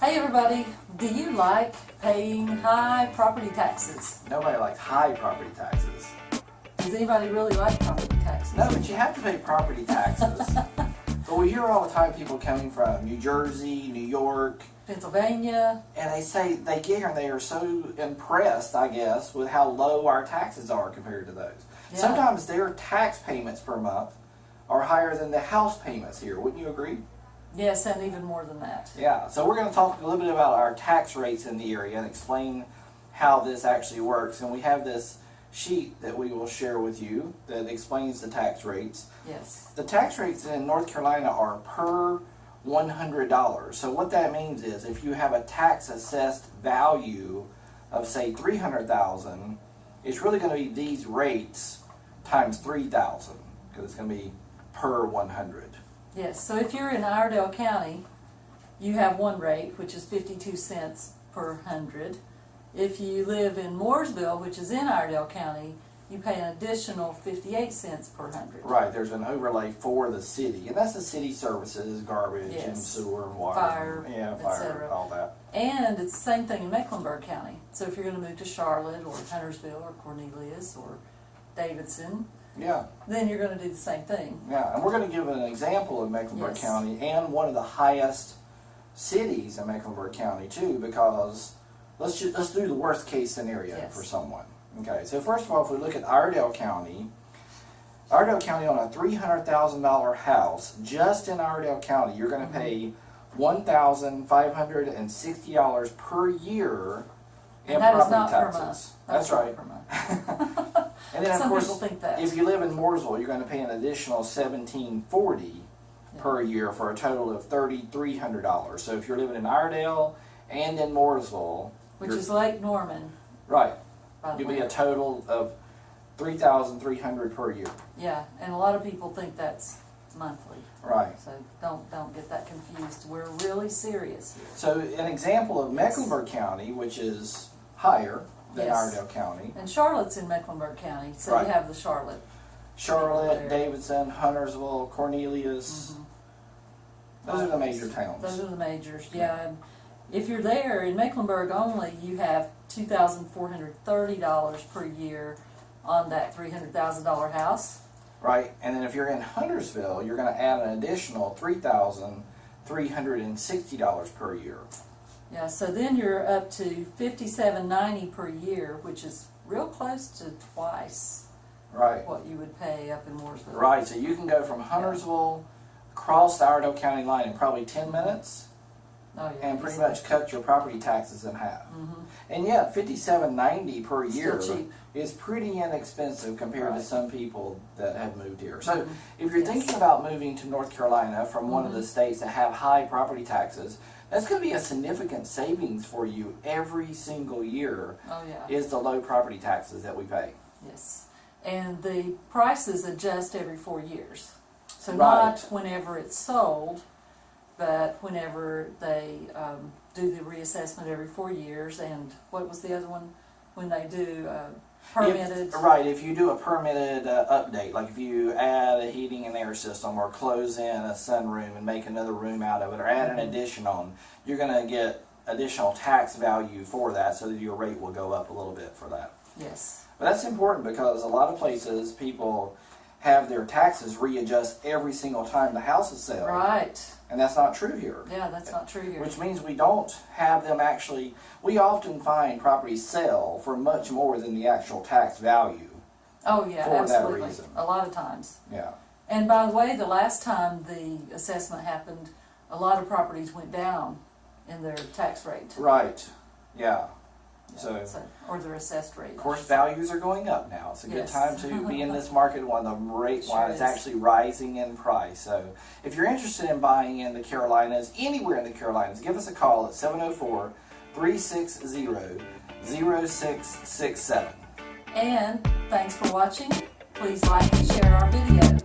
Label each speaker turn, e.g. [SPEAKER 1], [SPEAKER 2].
[SPEAKER 1] Hey everybody, do you like paying high property taxes?
[SPEAKER 2] Nobody likes high property taxes.
[SPEAKER 1] Does anybody really like property taxes?
[SPEAKER 2] No, but you have to pay property taxes. but we hear all the time people coming from New Jersey, New York,
[SPEAKER 1] Pennsylvania,
[SPEAKER 2] and they say they get here and they are so impressed, I guess, with how low our taxes are compared to those.
[SPEAKER 1] Yeah.
[SPEAKER 2] Sometimes their tax payments per month are higher than the house payments here. Wouldn't you agree?
[SPEAKER 1] Yes, and even more than that.
[SPEAKER 2] Yeah, so we're going to talk a little bit about our tax rates in the area and explain how this actually works. And we have this sheet that we will share with you that explains the tax rates.
[SPEAKER 1] Yes.
[SPEAKER 2] The tax rates in North Carolina are per $100. So what that means is if you have a tax assessed value of say 300,000, it's really going to be these rates times 3,000 because it's going to be per 100.
[SPEAKER 1] Yes, so if you're in Iredell County, you have one rate, which is 52 cents per hundred. If you live in Mooresville, which is in Iredell County, you pay an additional 58 cents per hundred.
[SPEAKER 2] Right, there's an overlay for the city, and that's the city services, garbage and sewer and water.
[SPEAKER 1] Fire,
[SPEAKER 2] Yeah, fire, all that.
[SPEAKER 1] And it's the same thing in Mecklenburg County. So if you're going to move to Charlotte or Huntersville or Cornelius or Davidson,
[SPEAKER 2] Yeah,
[SPEAKER 1] then you're going to do the same thing.
[SPEAKER 2] yeah, and we're gonna give an example of Mecklenburg
[SPEAKER 1] Yes.
[SPEAKER 2] County and one of the highest cities in Mecklenburg County too, because let's ju, let's do the worst case scenario
[SPEAKER 1] Yes.
[SPEAKER 2] for someone. Okay, so first of all, if we look at Iredell County, Iredell County on a three hundred thousand dollar house, just in Iredell County, you're gonna
[SPEAKER 1] Mm-hmm.
[SPEAKER 2] pay one thousand five hundred and sixty dollars per year in
[SPEAKER 1] And that is
[SPEAKER 2] property
[SPEAKER 1] not per
[SPEAKER 2] taxes.
[SPEAKER 1] month.
[SPEAKER 2] That's
[SPEAKER 1] not
[SPEAKER 2] right.
[SPEAKER 1] Per month.
[SPEAKER 2] And then of
[SPEAKER 1] Some
[SPEAKER 2] course,
[SPEAKER 1] think that.
[SPEAKER 2] if you live in Mooresville, you're going to pay an additional seventeen forty per year for a total of thirty three hundred dollars. So if you're living in Iredell and in Mooresville,
[SPEAKER 1] Which
[SPEAKER 2] you're-
[SPEAKER 1] is Lake Norman,
[SPEAKER 2] right,
[SPEAKER 1] by the
[SPEAKER 2] you'll be
[SPEAKER 1] way.
[SPEAKER 2] a total of three thousand three hundred per year.
[SPEAKER 1] Yeah, and a lot of people think that's monthly.
[SPEAKER 2] Right.
[SPEAKER 1] So don't don't get that confused. We're really serious here.
[SPEAKER 2] So an example of Mecklenburg County, which is higher
[SPEAKER 1] Yes.
[SPEAKER 2] Iredell County,
[SPEAKER 1] And Charlotte's in Mecklenburg County, so
[SPEAKER 2] Right.
[SPEAKER 1] you have the Charlotte.
[SPEAKER 2] Charlotte. Davidson, Huntersville, Cornelius. Mm-hmm. Those are the major towns.
[SPEAKER 1] Those are the majors, yeah. And If you're there, in Mecklenburg only, you have two thousand four hundred thirty dollars per year on that three hundred thousand dollar house.
[SPEAKER 2] Right, and then if you're in Huntersville, you're going to add an additional three thousand three hundred and sixty dollars per year.
[SPEAKER 1] Yeah, so then you're up to fifty-seven ninety per year, which is real close to twice
[SPEAKER 2] Right,
[SPEAKER 1] what you would pay up in Mooresville.
[SPEAKER 2] right. So you can go from Huntersville across the Iredell County line in probably ten minutes,
[SPEAKER 1] Oh, yeah.
[SPEAKER 2] and pretty much cut your property taxes in half.
[SPEAKER 1] Mhm.
[SPEAKER 2] And yet, fifty-seven ninety per year
[SPEAKER 1] Still cheap.
[SPEAKER 2] is pretty inexpensive compared to
[SPEAKER 1] Right.
[SPEAKER 2] some people that have moved here. So,
[SPEAKER 1] Mhm.
[SPEAKER 2] if you're
[SPEAKER 1] Yes.
[SPEAKER 2] thinking about moving to North Carolina from one of the
[SPEAKER 1] Mhm.
[SPEAKER 2] states that have high property taxes, that's going to be a significant savings for you every single year.
[SPEAKER 1] Oh, yeah.
[SPEAKER 2] Is the low property taxes that we pay?
[SPEAKER 1] Yes, and the prices adjust every four years. So
[SPEAKER 2] Right.
[SPEAKER 1] not whenever it's sold, but whenever they um, do the reassessment every four years, and what was the other one? When they do uh, permitted.
[SPEAKER 2] If, right, if you do a permitted uh, update, like if you add a heating and air system or close in a sunroom and make another room out of it or add an
[SPEAKER 1] Mhm.
[SPEAKER 2] addition on, you're going to get additional tax value for that so that your rate will go up a little bit for that.
[SPEAKER 1] Yes,
[SPEAKER 2] But that's important because a lot of places people have their taxes readjust every single time the house is sold.
[SPEAKER 1] right.
[SPEAKER 2] And that's not true here.
[SPEAKER 1] Yeah, that's not true here.
[SPEAKER 2] Which means we don't have them actually, we often find properties sell for much more than the actual tax value.
[SPEAKER 1] oh, yeah,
[SPEAKER 2] for that
[SPEAKER 1] absolutely.
[SPEAKER 2] reason.
[SPEAKER 1] A lot of times.
[SPEAKER 2] Yeah.
[SPEAKER 1] And by the way, the last time the assessment happened, a lot of properties went down in their tax rate.
[SPEAKER 2] Right. Yeah.
[SPEAKER 1] So,
[SPEAKER 2] so,
[SPEAKER 1] or the assessed rate.
[SPEAKER 2] Course values are going up now. It's a
[SPEAKER 1] yes.
[SPEAKER 2] good time to be in this market when the rate
[SPEAKER 1] sure
[SPEAKER 2] while
[SPEAKER 1] it's
[SPEAKER 2] actually rising in price. So if you're interested in buying in the Carolinas, anywhere in the Carolinas, give us a call at 704 360 0667.
[SPEAKER 1] And thanks for watching. Please like and share our video.